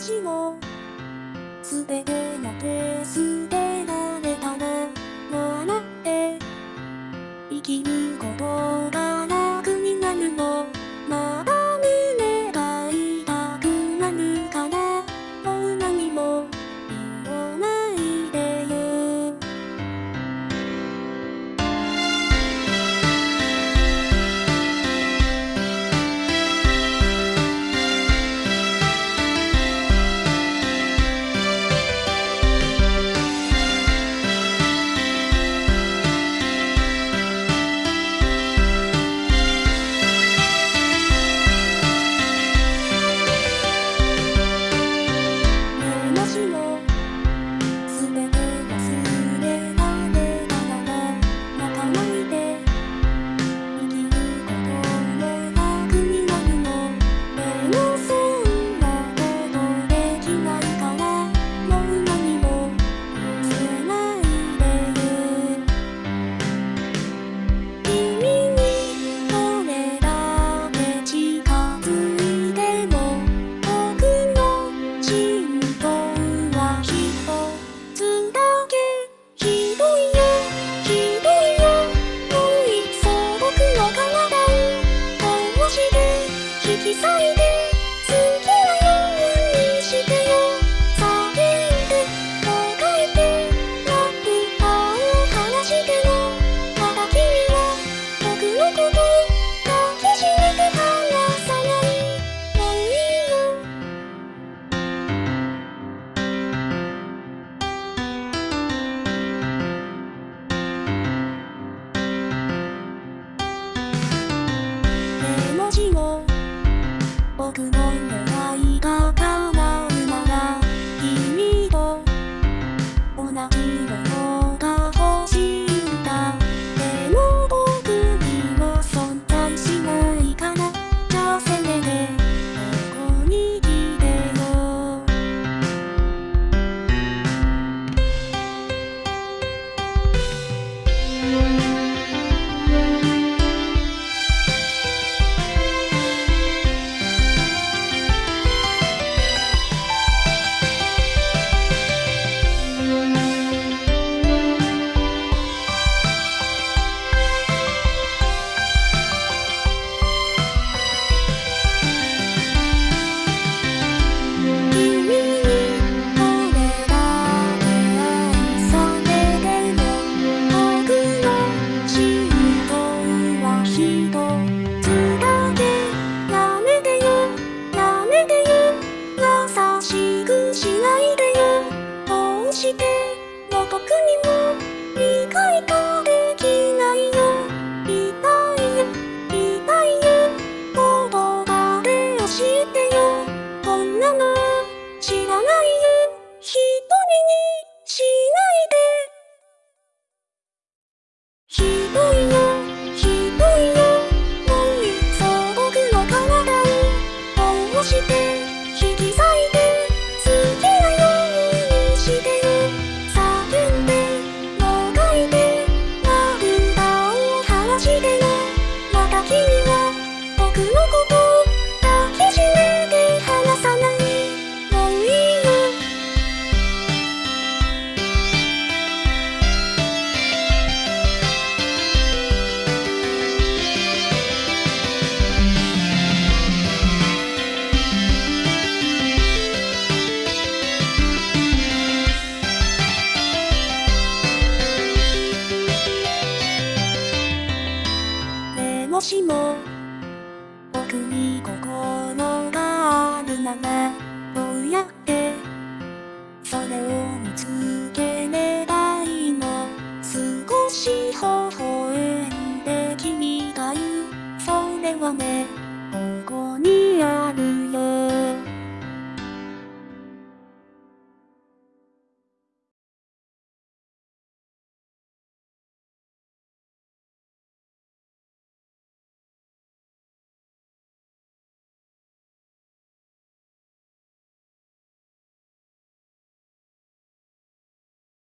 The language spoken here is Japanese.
しもすべてのペース Bye. のうなら君と同じよう hoje. もしも僕に心があるならどうやってそれを見つければいいの？少し微笑んで君が言う。それはね